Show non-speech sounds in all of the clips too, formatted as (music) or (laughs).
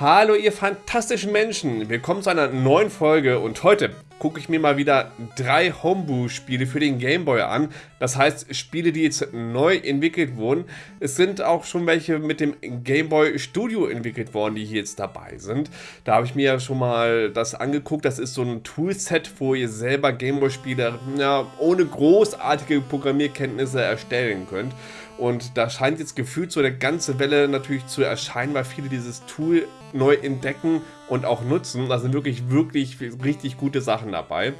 Hallo ihr fantastischen Menschen, willkommen zu einer neuen Folge und heute gucke ich mir mal wieder drei Homebrew-Spiele für den Gameboy an. Das heißt Spiele, die jetzt neu entwickelt wurden. Es sind auch schon welche mit dem Gameboy Studio entwickelt worden, die hier jetzt dabei sind. Da habe ich mir ja schon mal das angeguckt. Das ist so ein Toolset, wo ihr selber Gameboy-Spiele ja, ohne großartige Programmierkenntnisse erstellen könnt. Und da scheint jetzt gefühlt so eine ganze Welle natürlich zu erscheinen, weil viele dieses Tool neu entdecken und auch nutzen. Da sind wirklich, wirklich richtig gute Sachen dabei.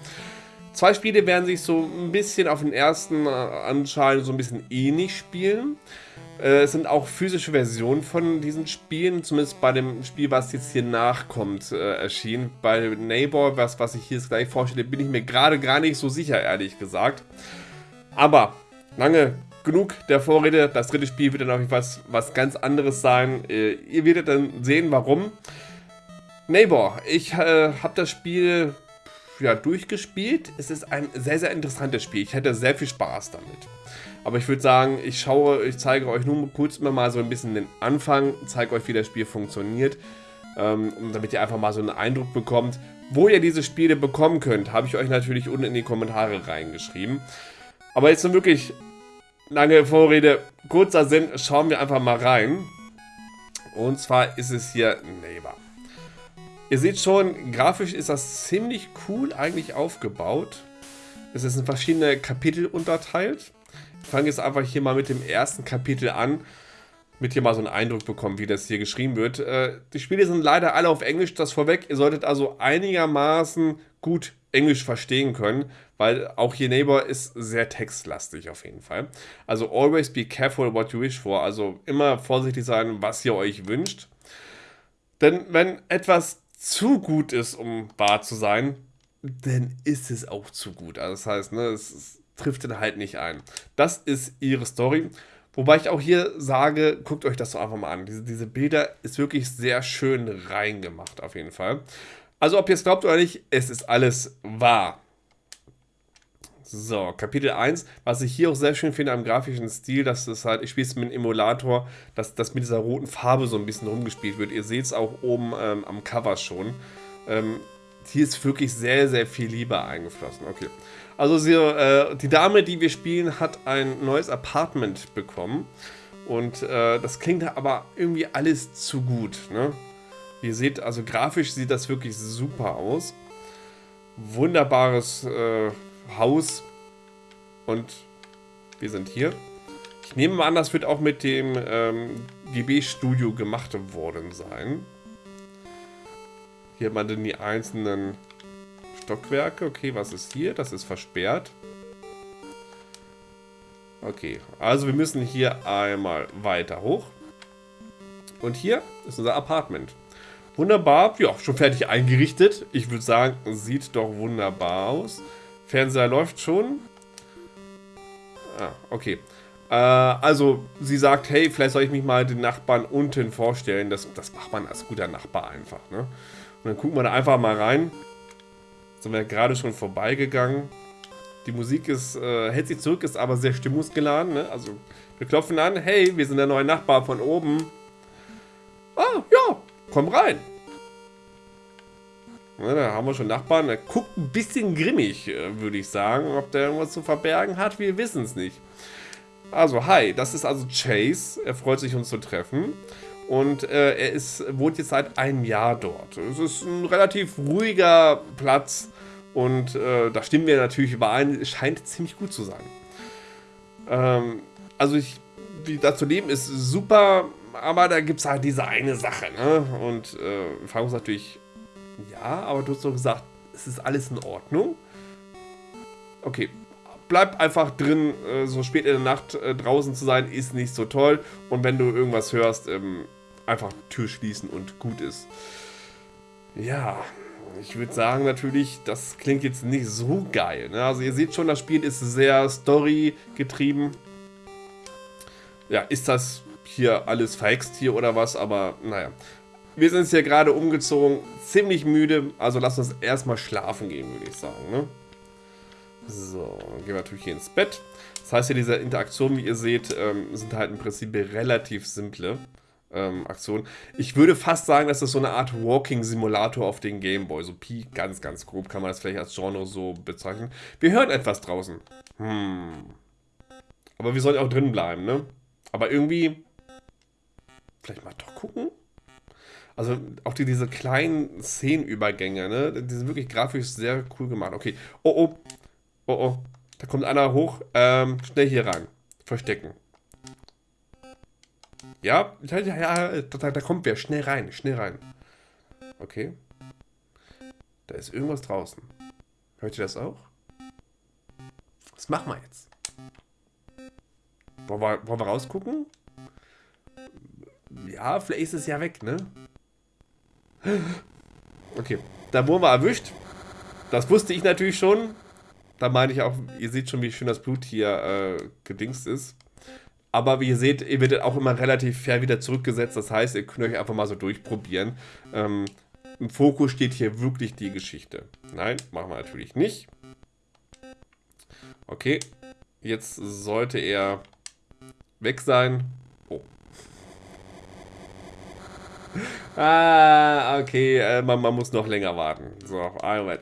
Zwei Spiele werden sich so ein bisschen auf den ersten äh, anscheinend so ein bisschen ähnlich spielen. Äh, es sind auch physische Versionen von diesen Spielen, zumindest bei dem Spiel, was jetzt hier nachkommt, äh, erschienen. Bei Neighbor, was, was ich hier jetzt gleich vorstelle, bin ich mir gerade gar nicht so sicher, ehrlich gesagt. Aber lange genug der Vorrede. Das dritte Spiel wird dann auch was, was ganz anderes sein. Äh, ihr werdet dann sehen, warum. Neighbor, ich äh, habe das Spiel ja, durchgespielt. Es ist ein sehr, sehr interessantes Spiel. Ich hätte sehr viel Spaß damit. Aber ich würde sagen, ich schaue, ich zeige euch nun kurz mal so ein bisschen den Anfang, zeige euch, wie das Spiel funktioniert, ähm, damit ihr einfach mal so einen Eindruck bekommt. Wo ihr diese Spiele bekommen könnt, habe ich euch natürlich unten in die Kommentare reingeschrieben. Aber jetzt sind wirklich lange Vorrede, kurzer Sinn, schauen wir einfach mal rein. Und zwar ist es hier Neighbor. Ihr seht schon, grafisch ist das ziemlich cool eigentlich aufgebaut. Es ist in verschiedene Kapitel unterteilt. Ich fange jetzt einfach hier mal mit dem ersten Kapitel an, damit ihr mal so einen Eindruck bekommt, wie das hier geschrieben wird. Äh, die Spiele sind leider alle auf Englisch, das vorweg. Ihr solltet also einigermaßen gut Englisch verstehen können, weil auch hier Neighbor ist sehr textlastig auf jeden Fall. Also always be careful what you wish for, also immer vorsichtig sein, was ihr euch wünscht. Denn wenn etwas zu gut ist, um wahr zu sein, dann ist es auch zu gut. Also das heißt, ne, es, es trifft dann halt nicht ein. Das ist ihre Story. Wobei ich auch hier sage, guckt euch das doch einfach mal an. Diese, diese Bilder ist wirklich sehr schön reingemacht, auf jeden Fall. Also ob ihr es glaubt oder nicht, es ist alles wahr. So, Kapitel 1, was ich hier auch sehr schön finde am grafischen Stil, dass es halt, ich spiele es mit einem Emulator, dass das mit dieser roten Farbe so ein bisschen rumgespielt wird. Ihr seht es auch oben ähm, am Cover schon. Ähm, hier ist wirklich sehr, sehr viel Liebe eingeflossen. Okay. Also sie, äh, die Dame, die wir spielen, hat ein neues Apartment bekommen. Und äh, das klingt aber irgendwie alles zu gut. Ne? Ihr seht, also grafisch sieht das wirklich super aus. Wunderbares äh, Haus. Und wir sind hier. Ich nehme mal an, das wird auch mit dem ähm, GB-Studio gemacht worden sein. Hier mal dann die einzelnen Stockwerke. Okay, was ist hier? Das ist versperrt. Okay, also wir müssen hier einmal weiter hoch. Und hier ist unser Apartment. Wunderbar, ja, schon fertig eingerichtet. Ich würde sagen, sieht doch wunderbar aus. Fernseher läuft schon. Ah, okay. Äh, also, sie sagt, hey, vielleicht soll ich mich mal den Nachbarn unten vorstellen. Das, das macht man als guter Nachbar einfach, ne? Und dann gucken wir da einfach mal rein. Sind wir gerade schon vorbeigegangen. Die Musik ist, äh, hält sich zurück, ist aber sehr stimmungsgeladen, ne? Also, wir klopfen an. Hey, wir sind der neue Nachbar von oben. Komm rein. Ja, da haben wir schon Nachbarn. Der guckt ein bisschen grimmig, äh, würde ich sagen. Ob der irgendwas zu verbergen hat, wir wissen es nicht. Also, hi, das ist also Chase. Er freut sich, uns zu treffen. Und äh, er ist, wohnt jetzt seit einem Jahr dort. Es ist ein relativ ruhiger Platz. Und äh, da stimmen wir natürlich überein. Es scheint ziemlich gut zu sein. Ähm, also, ich, wie da zu leben ist super. Aber da gibt es halt diese eine Sache. Ne? Und äh, uns natürlich, ja, aber du hast doch gesagt, es ist alles in Ordnung. Okay, bleib einfach drin, äh, so spät in der Nacht äh, draußen zu sein, ist nicht so toll. Und wenn du irgendwas hörst, ähm, einfach Tür schließen und gut ist. Ja, ich würde sagen natürlich, das klingt jetzt nicht so geil. Ne? Also ihr seht schon, das Spiel ist sehr Story getrieben. Ja, ist das hier alles verhext hier oder was, aber naja. Wir sind jetzt hier gerade umgezogen, ziemlich müde, also lass uns erstmal schlafen gehen, würde ich sagen. Ne? So, dann gehen wir natürlich hier ins Bett. Das heißt, hier diese Interaktionen, wie ihr seht, ähm, sind halt im Prinzip relativ simple. ähm, Aktion. Ich würde fast sagen, dass das so eine Art Walking-Simulator auf den Gameboy. So Pi, ganz, ganz grob kann man das vielleicht als Genre so bezeichnen. Wir hören etwas draußen. Hm. Aber wir sollen auch drin bleiben, ne? Aber irgendwie. Vielleicht mal doch gucken? Also auch die, diese kleinen Szenenübergänge, ne? Die sind wirklich grafisch sehr cool gemacht. Okay. Oh, oh. Oh, oh. Da kommt einer hoch. Ähm, schnell hier rein. Verstecken. Ja, ja, ja, da, da kommt wer. Schnell rein, schnell rein. Okay. Da ist irgendwas draußen. Hört ihr das auch? Was machen wir jetzt? Wollen wir, wollen wir rausgucken? Ja, vielleicht ist es ja weg, ne? Okay, da wurden wir erwischt. Das wusste ich natürlich schon. Da meine ich auch, ihr seht schon, wie schön das Blut hier äh, gedingst ist. Aber wie ihr seht, ihr werdet auch immer relativ fair wieder zurückgesetzt. Das heißt, ihr könnt euch einfach mal so durchprobieren. Ähm, Im Fokus steht hier wirklich die Geschichte. Nein, machen wir natürlich nicht. Okay, jetzt sollte er weg sein. Oh. (laughs) Ah, okay, äh, man, man, muss noch länger warten. So, Moment.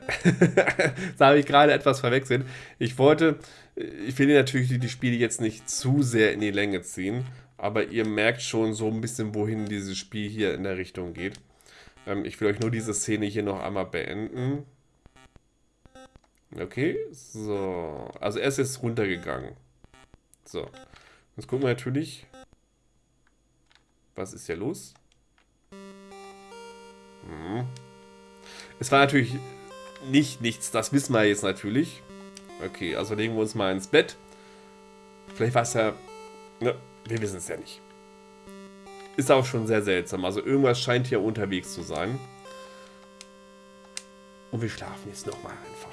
(laughs) da habe ich gerade etwas verwechselt. Ich wollte, ich will natürlich die, die Spiele jetzt nicht zu sehr in die Länge ziehen, aber ihr merkt schon so ein bisschen, wohin dieses Spiel hier in der Richtung geht. Ähm, ich will euch nur diese Szene hier noch einmal beenden. Okay, so. Also er ist jetzt runtergegangen. So. Jetzt gucken wir natürlich. Was ist hier los? Hm. Es war natürlich nicht nichts, das wissen wir jetzt natürlich. Okay, also legen wir uns mal ins Bett. Vielleicht war es ja... Ne, wir wissen es ja nicht. Ist auch schon sehr seltsam. Also irgendwas scheint hier unterwegs zu sein. Und wir schlafen jetzt nochmal einfach.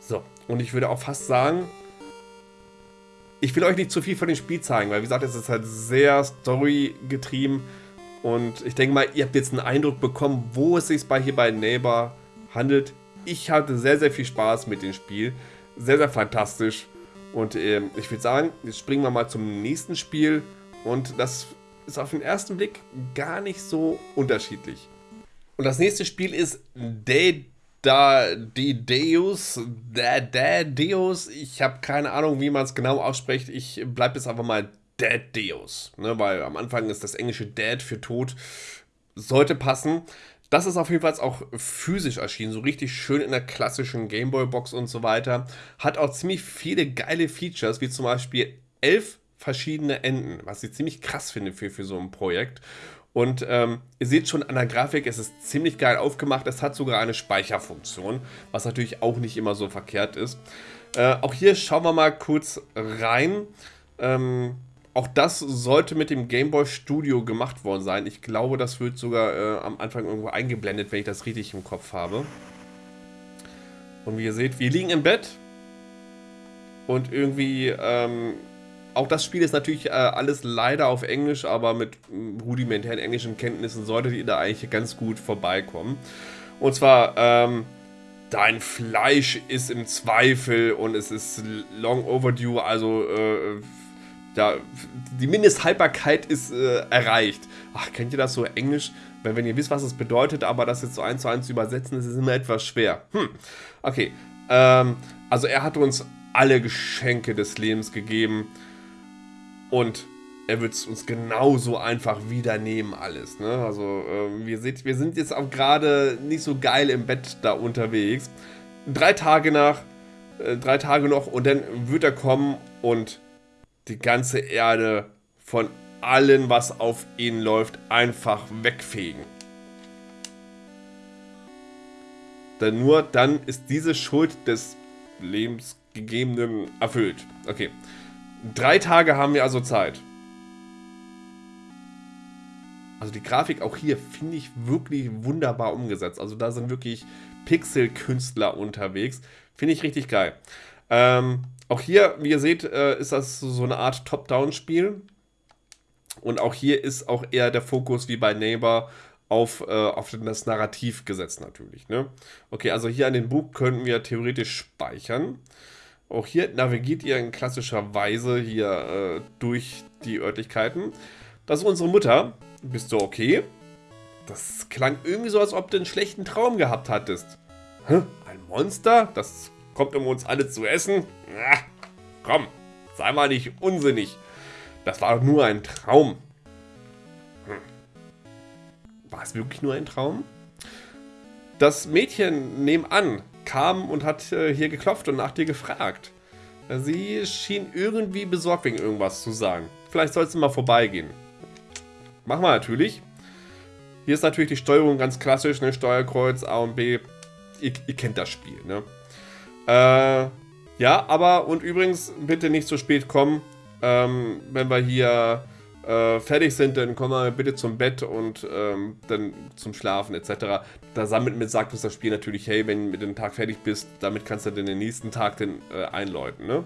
So, und ich würde auch fast sagen, ich will euch nicht zu viel von dem Spiel zeigen, weil wie gesagt, es ist halt sehr story-getrieben. Und ich denke mal, ihr habt jetzt einen Eindruck bekommen, wo es sich bei hier bei Neighbor handelt. Ich hatte sehr, sehr viel Spaß mit dem Spiel. Sehr, sehr fantastisch. Und äh, ich würde sagen, jetzt springen wir mal zum nächsten Spiel. Und das ist auf den ersten Blick gar nicht so unterschiedlich. Und das nächste Spiel ist Dead da die Deus, da, da Deus, ich habe keine Ahnung, wie man es genau ausspricht. Ich bleibe jetzt einfach mal Dead Deus, ne, weil am Anfang ist das englische Dead für tot, sollte passen. Das ist auf jeden Fall auch physisch erschienen, so richtig schön in der klassischen Gameboy-Box und so weiter. Hat auch ziemlich viele geile Features, wie zum Beispiel elf verschiedene Enden, was ich ziemlich krass finde für, für so ein Projekt. Und ähm, ihr seht schon an der Grafik, es ist ziemlich geil aufgemacht. Es hat sogar eine Speicherfunktion, was natürlich auch nicht immer so verkehrt ist. Äh, auch hier schauen wir mal kurz rein. Ähm, auch das sollte mit dem Game Boy Studio gemacht worden sein. Ich glaube, das wird sogar äh, am Anfang irgendwo eingeblendet, wenn ich das richtig im Kopf habe. Und wie ihr seht, wir liegen im Bett. Und irgendwie ähm, auch das Spiel ist natürlich äh, alles leider auf Englisch, aber mit rudimentären englischen Kenntnissen solltet ihr da eigentlich ganz gut vorbeikommen. Und zwar, ähm, dein Fleisch ist im Zweifel und es ist long overdue, also äh, ja, die Mindesthaltbarkeit ist äh, erreicht. Ach, kennt ihr das so Englisch? Wenn, wenn ihr wisst, was es bedeutet, aber das jetzt so eins zu eins zu übersetzen, ist immer etwas schwer. Hm, okay. Ähm, also er hat uns alle Geschenke des Lebens gegeben. Und er wird es uns genauso einfach wieder nehmen, alles. Ne? Also, äh, wir, seht, wir sind jetzt auch gerade nicht so geil im Bett da unterwegs. Drei Tage nach, äh, drei Tage noch und dann wird er kommen und die ganze Erde von allem, was auf ihn läuft, einfach wegfegen. Denn nur dann ist diese Schuld des Lebensgegebenen erfüllt. Okay. Drei Tage haben wir also Zeit. Also die Grafik auch hier finde ich wirklich wunderbar umgesetzt. Also da sind wirklich Pixel-Künstler unterwegs. Finde ich richtig geil. Ähm, auch hier, wie ihr seht, äh, ist das so eine Art Top-Down-Spiel. Und auch hier ist auch eher der Fokus wie bei Neighbor auf, äh, auf das Narrativ gesetzt natürlich. Ne? Okay, also hier an den Buch können wir theoretisch speichern. Auch hier navigiert ihr in klassischer Weise hier äh, durch die Örtlichkeiten. Das ist unsere Mutter. Bist du okay? Das klang irgendwie so, als ob du einen schlechten Traum gehabt hattest. Hä? Ein Monster? Das kommt, um uns alle zu essen? Na, komm, sei mal nicht unsinnig. Das war doch nur ein Traum. Hm. War es wirklich nur ein Traum? Das Mädchen nebenan kam und hat äh, hier geklopft und nach dir gefragt. Sie schien irgendwie besorgt wegen irgendwas zu sagen. Vielleicht sollst du mal vorbeigehen. Machen wir natürlich. Hier ist natürlich die Steuerung ganz klassisch, ne? Steuerkreuz, A und B. Ihr, ihr kennt das Spiel, ne? Äh, ja, aber und übrigens bitte nicht zu spät kommen. Ähm, wenn wir hier äh, fertig sind, dann kommen wir bitte zum Bett und ähm, dann zum Schlafen etc. Da sammelt mit sagt uns das Spiel natürlich, hey, wenn du mit dem Tag fertig bist, damit kannst du dann den nächsten Tag dann äh, einläuten. Ne?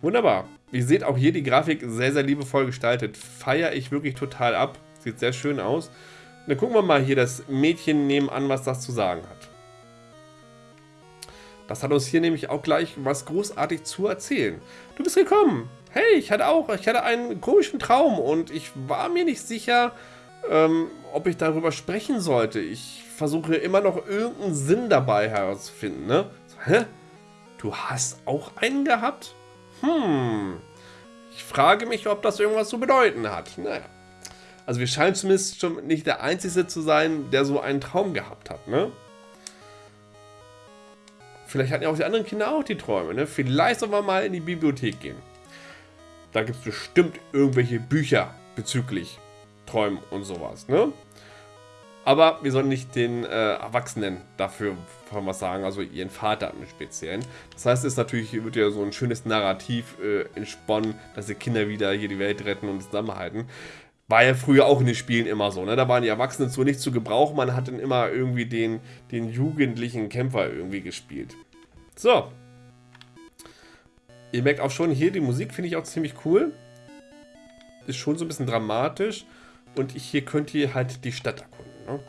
Wunderbar. Ihr seht auch hier die Grafik sehr, sehr liebevoll gestaltet. Feiere ich wirklich total ab. Sieht sehr schön aus. Dann gucken wir mal hier das Mädchen nebenan, was das zu sagen hat. Das hat uns hier nämlich auch gleich was großartig zu erzählen. Du bist gekommen hey, ich hatte auch, ich hatte einen komischen Traum und ich war mir nicht sicher, ähm, ob ich darüber sprechen sollte. Ich versuche immer noch irgendeinen Sinn dabei herauszufinden, ne? So, hä? Du hast auch einen gehabt? Hm. Ich frage mich, ob das irgendwas zu bedeuten hat. Naja. Also wir scheinen zumindest schon nicht der Einzige zu sein, der so einen Traum gehabt hat, ne? Vielleicht hatten ja auch die anderen Kinder auch die Träume, ne? Vielleicht sollen wir mal in die Bibliothek gehen. Da gibt es bestimmt irgendwelche Bücher bezüglich Träumen und sowas, ne? Aber wir sollen nicht den äh, Erwachsenen dafür was sagen, also ihren Vater im Speziellen. Das heißt, es natürlich, wird ja so ein schönes Narrativ äh, entsponnen, dass die Kinder wieder hier die Welt retten und zusammenhalten. War ja früher auch in den Spielen immer so, ne? Da waren die Erwachsenen so nicht zu gebrauchen, man hat dann immer irgendwie den, den jugendlichen Kämpfer irgendwie gespielt. So, Ihr merkt auch schon hier, die Musik finde ich auch ziemlich cool. Ist schon so ein bisschen dramatisch. Und hier könnt ihr halt die Stadt erkunden. Ne?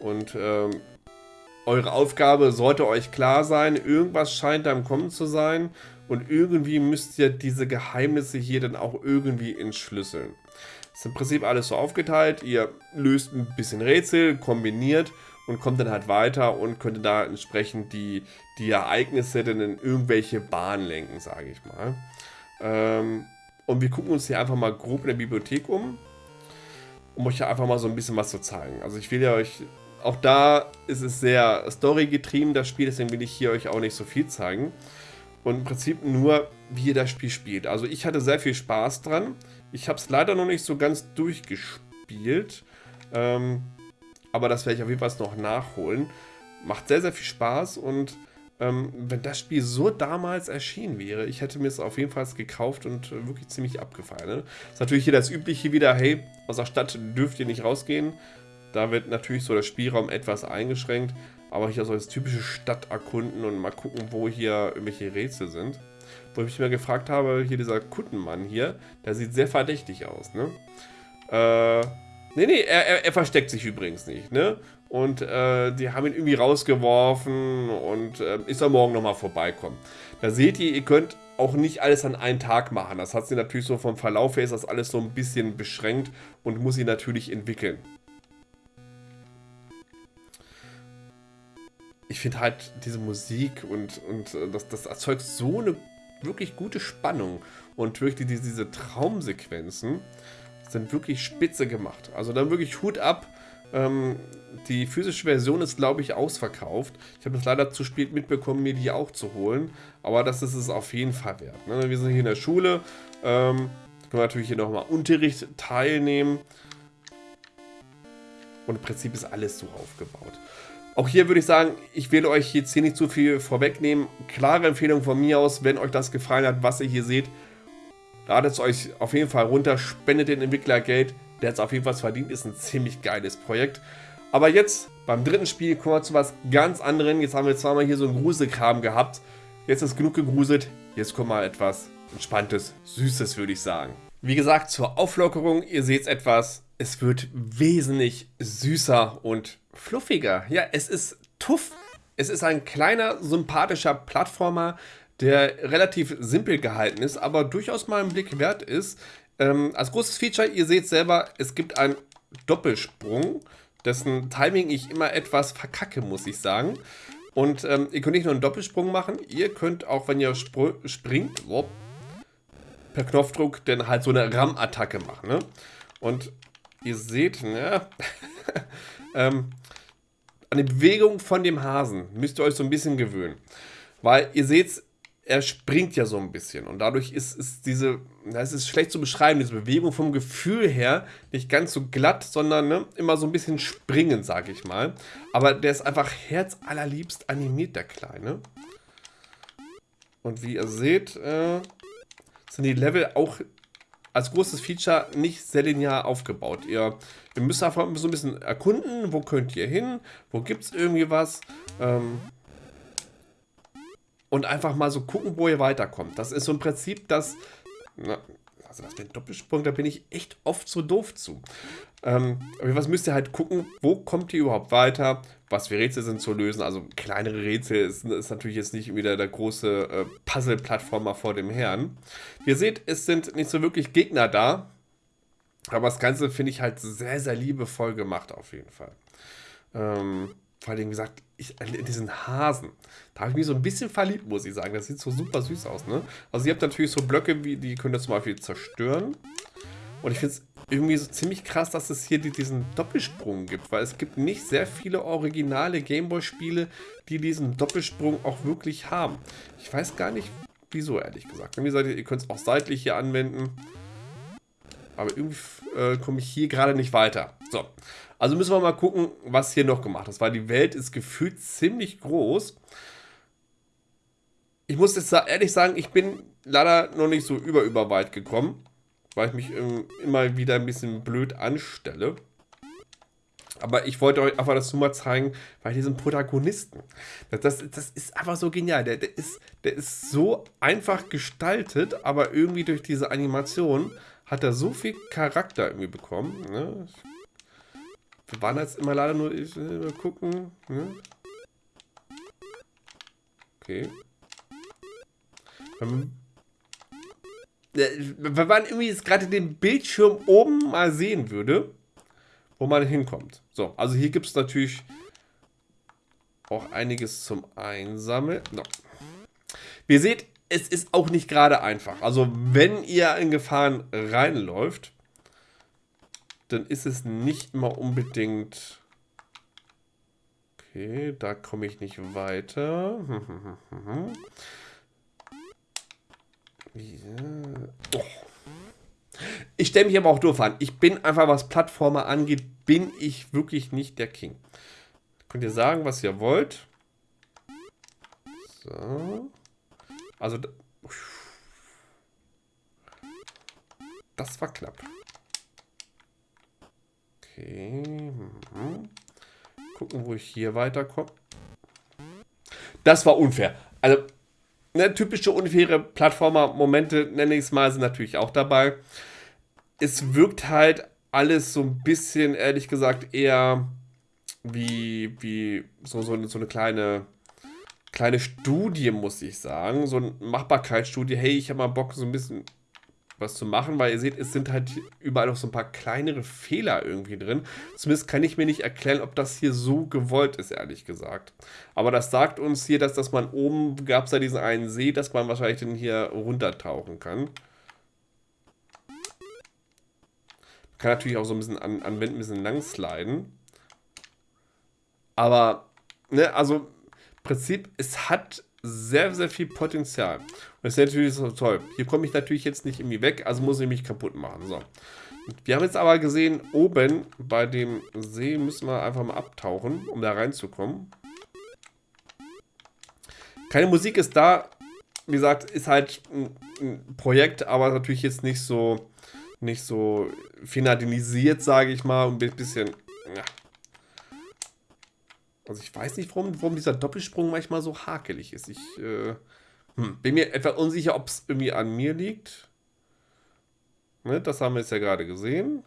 Und ähm, eure Aufgabe sollte euch klar sein. Irgendwas scheint da im Kommen zu sein. Und irgendwie müsst ihr diese Geheimnisse hier dann auch irgendwie entschlüsseln. Ist im Prinzip alles so aufgeteilt. Ihr löst ein bisschen Rätsel, kombiniert und kommt dann halt weiter und könnte da entsprechend die, die Ereignisse dann in irgendwelche Bahnen lenken, sage ich mal. Ähm, und wir gucken uns hier einfach mal grob in der Bibliothek um, um euch einfach mal so ein bisschen was zu zeigen. Also ich will ja euch, auch da ist es sehr storygetrieben, das Spiel, deswegen will ich hier euch auch nicht so viel zeigen. Und im Prinzip nur, wie ihr das Spiel spielt. Also ich hatte sehr viel Spaß dran. Ich habe es leider noch nicht so ganz durchgespielt. Ähm, aber das werde ich auf jeden Fall noch nachholen. Macht sehr, sehr viel Spaß und ähm, wenn das Spiel so damals erschienen wäre, ich hätte mir es auf jeden Fall gekauft und äh, wirklich ziemlich abgefallen. Ne? Ist natürlich hier das Übliche wieder, hey, aus der Stadt dürft ihr nicht rausgehen. Da wird natürlich so der Spielraum etwas eingeschränkt, aber hier so das typische Stadt erkunden und mal gucken, wo hier irgendwelche Rätsel sind. Wo ich mich mal gefragt habe, hier dieser Kuttenmann hier, der sieht sehr verdächtig aus, ne? Äh, Nee, nee, er, er, er, versteckt sich übrigens nicht, ne? Und äh, die haben ihn irgendwie rausgeworfen und äh, ist er morgen nochmal vorbeikommen. Da seht ihr, ihr könnt auch nicht alles an einem Tag machen. Das hat sie natürlich so vom Verlauf her ist das alles so ein bisschen beschränkt und muss sie natürlich entwickeln. Ich finde halt diese Musik und, und äh, das, das erzeugt so eine wirklich gute Spannung und wirklich diese, diese Traumsequenzen sind wirklich spitze gemacht. Also dann wirklich Hut ab. Ähm, die physische Version ist, glaube ich, ausverkauft. Ich habe das leider zu spät mitbekommen, mir die auch zu holen. Aber das ist es auf jeden Fall wert. Ne? Wir sind hier in der Schule. Ähm, können wir natürlich hier nochmal Unterricht teilnehmen. Und im Prinzip ist alles so aufgebaut. Auch hier würde ich sagen, ich will euch jetzt hier nicht zu viel vorwegnehmen. Klare Empfehlung von mir aus, wenn euch das gefallen hat, was ihr hier seht, Ladet es euch auf jeden Fall runter, spendet den Entwickler Geld. Der hat es auf jeden Fall verdient, ist ein ziemlich geiles Projekt. Aber jetzt, beim dritten Spiel, kommen wir zu was ganz anderem. Jetzt haben wir zweimal hier so einen Gruselkram gehabt. Jetzt ist genug gegruselt. Jetzt kommt mal etwas Entspanntes, Süßes, würde ich sagen. Wie gesagt, zur Auflockerung, ihr seht etwas. Es wird wesentlich süßer und fluffiger. Ja, es ist tuff. Es ist ein kleiner, sympathischer Plattformer, der relativ simpel gehalten ist, aber durchaus mal einen Blick wert ist. Ähm, als großes Feature, ihr seht selber, es gibt einen Doppelsprung, dessen Timing ich immer etwas verkacke, muss ich sagen. Und ähm, ihr könnt nicht nur einen Doppelsprung machen, ihr könnt auch, wenn ihr spr springt, wop, per Knopfdruck dann halt so eine RAM-Attacke machen. Ne? Und ihr seht, ne, (laughs) ähm, an die Bewegung von dem Hasen müsst ihr euch so ein bisschen gewöhnen. Weil ihr seht, er springt ja so ein bisschen und dadurch ist, ist diese, das ist schlecht zu beschreiben, diese Bewegung vom Gefühl her nicht ganz so glatt, sondern ne, immer so ein bisschen springend, sage ich mal. Aber der ist einfach herzallerliebst animiert, der Kleine. Und wie ihr seht, äh, sind die Level auch als großes Feature nicht sehr linear aufgebaut. Ihr, ihr müsst einfach so ein bisschen erkunden, wo könnt ihr hin, wo gibt es irgendwie was. Ähm, und einfach mal so gucken, wo ihr weiterkommt. Das ist so im Prinzip das, na, also das mit Doppelsprung, da bin ich echt oft so doof zu. Ähm, aber was müsst ihr halt gucken, wo kommt ihr überhaupt weiter, was für Rätsel sind zu lösen. Also kleinere Rätsel ist, ist natürlich jetzt nicht wieder der große äh, Puzzle-Plattformer vor dem Herrn. Ihr seht, es sind nicht so wirklich Gegner da, aber das Ganze finde ich halt sehr, sehr liebevoll gemacht auf jeden Fall. Ähm, vor allem, gesagt, ich, in diesen Hasen, da habe ich mich so ein bisschen verliebt, muss ich sagen. Das sieht so super süß aus, ne? Also ihr habt natürlich so Blöcke, wie, die könnt ihr zum Beispiel zerstören. Und ich finde es irgendwie so ziemlich krass, dass es hier diesen Doppelsprung gibt, weil es gibt nicht sehr viele originale Gameboy-Spiele, die diesen Doppelsprung auch wirklich haben. Ich weiß gar nicht, wieso, ehrlich gesagt. Wie gesagt, ihr könnt es auch seitlich hier anwenden. Aber irgendwie äh, komme ich hier gerade nicht weiter. So, also müssen wir mal gucken, was hier noch gemacht ist, weil die Welt ist gefühlt ziemlich groß. Ich muss jetzt ehrlich sagen, ich bin leider noch nicht so über, über weit gekommen, weil ich mich ähm, immer wieder ein bisschen blöd anstelle. Aber ich wollte euch einfach das nur mal zeigen, weil diesen Protagonisten, das, das, das ist einfach so genial. Der, der, ist, der ist so einfach gestaltet, aber irgendwie durch diese Animation hat er so viel Charakter irgendwie bekommen. Ne? Wir waren jetzt immer leider nur, ich mal gucken. Ne? Okay. Ähm, wenn man irgendwie jetzt gerade den Bildschirm oben mal sehen würde, wo man hinkommt. So, also hier gibt es natürlich auch einiges zum Einsammeln. No. Wie ihr seht, es ist auch nicht gerade einfach. Also wenn ihr in Gefahren reinläuft, dann ist es nicht immer unbedingt... Okay, da komme ich nicht weiter. (laughs) Oh. Ich stelle mich aber auch doof an. Ich bin einfach, was Plattformer angeht, bin ich wirklich nicht der King. Könnt ihr sagen, was ihr wollt. So. Also, das war knapp. Okay. Mhm. Gucken, wo ich hier weiterkomme. Das war unfair. Also, ne, typische unfaire Plattformer-Momente, nenne ich es mal, sind natürlich auch dabei. Es wirkt halt alles so ein bisschen, ehrlich gesagt, eher wie, wie so, so, so eine kleine, kleine Studie, muss ich sagen. So eine Machbarkeitsstudie. Hey, ich habe mal Bock, so ein bisschen was zu machen, weil ihr seht, es sind halt überall noch so ein paar kleinere Fehler irgendwie drin. Zumindest kann ich mir nicht erklären, ob das hier so gewollt ist, ehrlich gesagt. Aber das sagt uns hier, dass, dass man oben, gab es ja diesen einen See, dass man wahrscheinlich den hier runtertauchen kann. Man kann natürlich auch so ein bisschen an, an Wänden ein bisschen lang sliden. Aber, ne, also Prinzip, es hat sehr, sehr viel Potenzial. Und das ist natürlich so toll. Hier komme ich natürlich jetzt nicht irgendwie weg, also muss ich mich kaputt machen. So. Wir haben jetzt aber gesehen, oben bei dem See müssen wir einfach mal abtauchen, um da reinzukommen. Keine Musik ist da. Wie gesagt, ist halt ein, Projekt, aber natürlich jetzt nicht so nicht so finalisiert, sage ich mal, ein bisschen ja, also ich weiß nicht, warum, warum dieser Doppelsprung manchmal so hakelig ist. Ich äh, hm, bin mir etwa unsicher, ob es irgendwie an mir liegt. Ne, das haben wir jetzt ja gerade gesehen.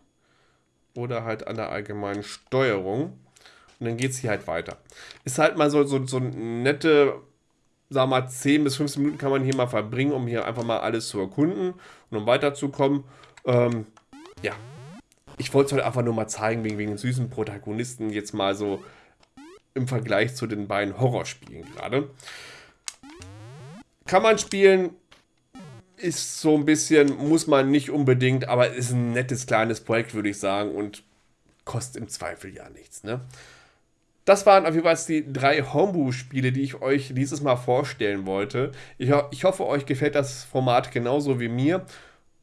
Oder halt an der allgemeinen Steuerung. Und dann geht es hier halt weiter. Ist halt mal so, so, so nette sagen wir mal, 10 bis 15 Minuten kann man hier mal verbringen, um hier einfach mal alles zu erkunden und um weiterzukommen. Ähm, ja, ich wollte es heute einfach nur mal zeigen, wegen, wegen süßen Protagonisten jetzt mal so im Vergleich zu den beiden Horrorspielen gerade. Kann man spielen, ist so ein bisschen, muss man nicht unbedingt, aber ist ein nettes kleines Projekt, würde ich sagen, und kostet im Zweifel ja nichts, ne? Das waren auf jeden Fall die drei Homebrew-Spiele, die ich euch dieses Mal vorstellen wollte. Ich, ho ich hoffe, euch gefällt das Format genauso wie mir.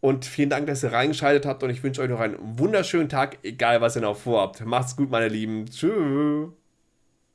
Und vielen Dank, dass ihr reingeschaltet habt. Und ich wünsche euch noch einen wunderschönen Tag, egal was ihr noch vorhabt. Macht's gut, meine Lieben. Tschüss.